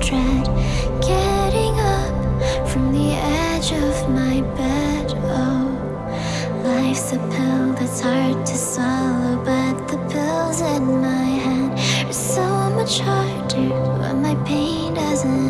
dread Getting up from the edge of my bed. Oh, life's a pill that's hard to swallow But the pills in my hand are so much harder When my pain doesn't